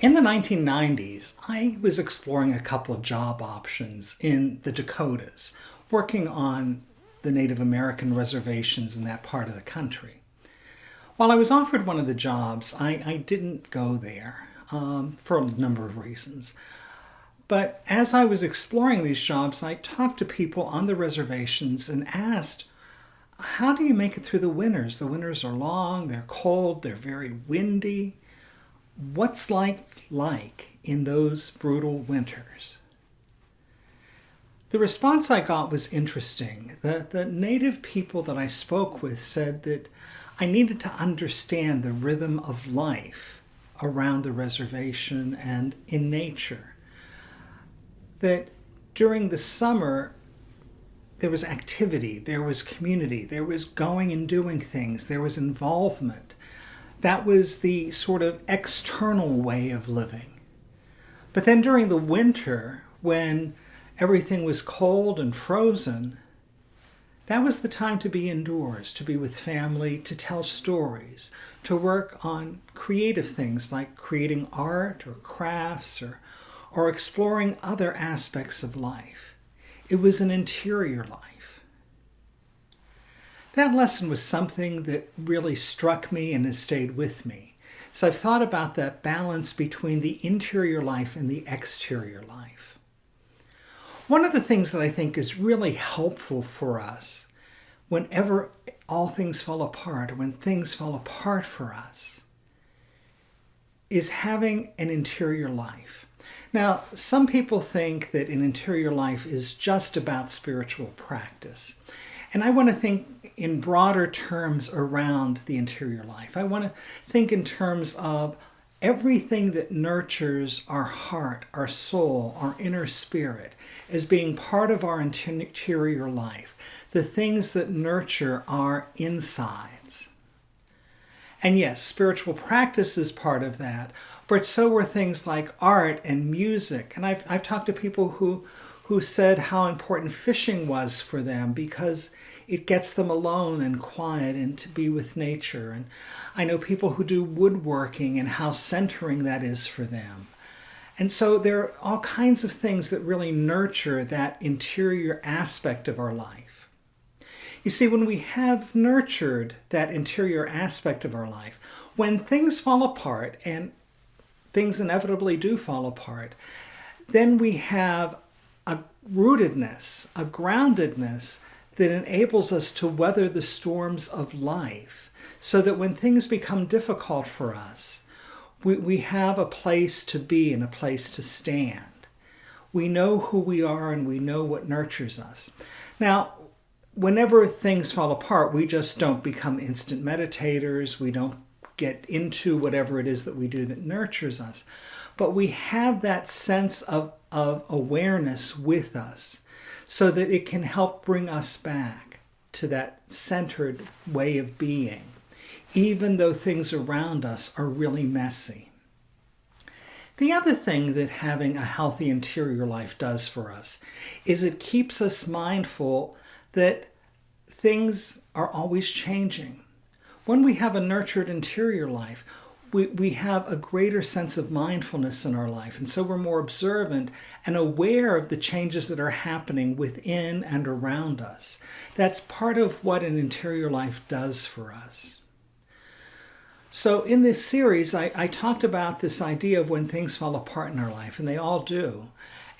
In the 1990s, I was exploring a couple of job options in the Dakotas, working on the Native American reservations in that part of the country. While I was offered one of the jobs, I, I didn't go there um, for a number of reasons. But as I was exploring these jobs, I talked to people on the reservations and asked, how do you make it through the winters? The winters are long, they're cold, they're very windy what's life like in those brutal winters? The response I got was interesting. The, the native people that I spoke with said that I needed to understand the rhythm of life around the reservation and in nature. That during the summer, there was activity, there was community, there was going and doing things, there was involvement. That was the sort of external way of living. But then during the winter, when everything was cold and frozen, that was the time to be indoors, to be with family, to tell stories, to work on creative things like creating art or crafts or, or exploring other aspects of life. It was an interior life. That lesson was something that really struck me and has stayed with me. So I've thought about that balance between the interior life and the exterior life. One of the things that I think is really helpful for us whenever all things fall apart, when things fall apart for us, is having an interior life. Now, some people think that an interior life is just about spiritual practice. And I want to think in broader terms around the interior life. I want to think in terms of everything that nurtures our heart, our soul, our inner spirit as being part of our interior life, the things that nurture our insides. And yes, spiritual practice is part of that, but so were things like art and music. And I've, I've talked to people who, who said how important fishing was for them because it gets them alone and quiet and to be with nature. And I know people who do woodworking and how centering that is for them. And so there are all kinds of things that really nurture that interior aspect of our life. You see, when we have nurtured that interior aspect of our life, when things fall apart, and things inevitably do fall apart, then we have rootedness, a groundedness that enables us to weather the storms of life so that when things become difficult for us, we, we have a place to be and a place to stand. We know who we are and we know what nurtures us. Now, whenever things fall apart, we just don't become instant meditators. We don't get into whatever it is that we do that nurtures us. But we have that sense of, of awareness with us so that it can help bring us back to that centered way of being, even though things around us are really messy. The other thing that having a healthy interior life does for us is it keeps us mindful that things are always changing. When we have a nurtured interior life, we, we have a greater sense of mindfulness in our life. And so we're more observant and aware of the changes that are happening within and around us. That's part of what an interior life does for us. So in this series, I, I talked about this idea of when things fall apart in our life, and they all do.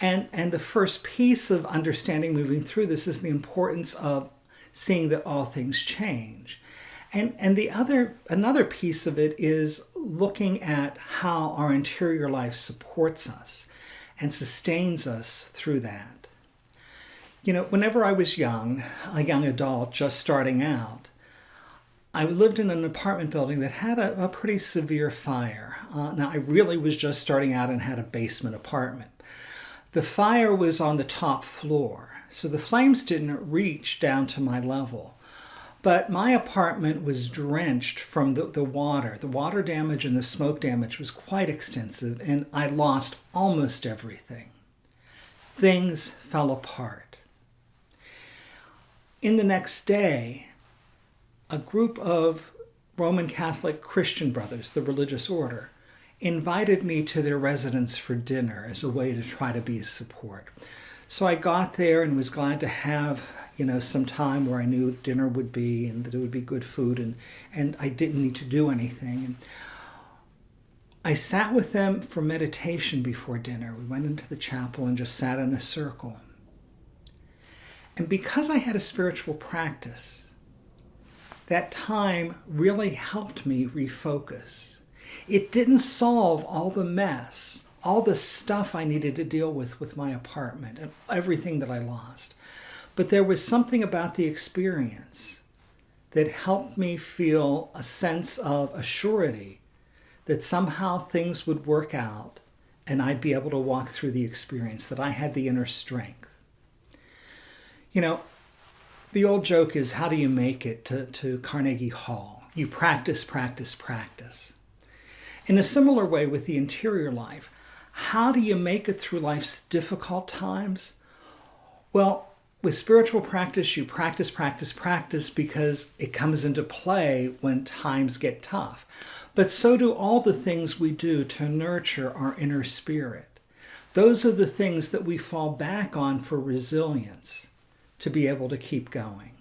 And, and the first piece of understanding moving through this is the importance of seeing that all things change. And, and the other, another piece of it is looking at how our interior life supports us and sustains us through that. You know, whenever I was young, a young adult just starting out, I lived in an apartment building that had a, a pretty severe fire. Uh, now, I really was just starting out and had a basement apartment. The fire was on the top floor, so the flames didn't reach down to my level. But my apartment was drenched from the, the water. The water damage and the smoke damage was quite extensive, and I lost almost everything. Things fell apart. In the next day, a group of Roman Catholic Christian brothers, the religious order, invited me to their residence for dinner as a way to try to be a support. So I got there and was glad to have you know some time where I knew dinner would be and that it would be good food and and I didn't need to do anything. And I sat with them for meditation before dinner. We went into the chapel and just sat in a circle. And because I had a spiritual practice, that time really helped me refocus. It didn't solve all the mess, all the stuff I needed to deal with with my apartment and everything that I lost. But there was something about the experience that helped me feel a sense of assurity that somehow things would work out and I'd be able to walk through the experience, that I had the inner strength. You know, the old joke is how do you make it to, to Carnegie Hall? You practice, practice, practice. In a similar way with the interior life, how do you make it through life's difficult times? Well, with spiritual practice, you practice, practice, practice because it comes into play when times get tough. But so do all the things we do to nurture our inner spirit. Those are the things that we fall back on for resilience to be able to keep going.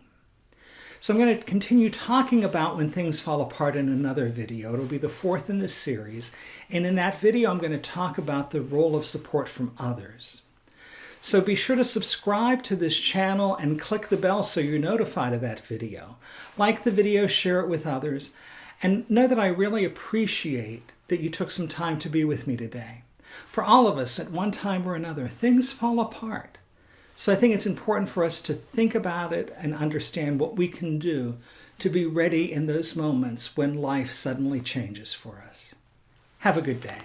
So I'm going to continue talking about when things fall apart in another video. It'll be the fourth in this series. And in that video, I'm going to talk about the role of support from others. So be sure to subscribe to this channel and click the bell so you're notified of that video. Like the video, share it with others, and know that I really appreciate that you took some time to be with me today. For all of us, at one time or another, things fall apart. So I think it's important for us to think about it and understand what we can do to be ready in those moments when life suddenly changes for us. Have a good day.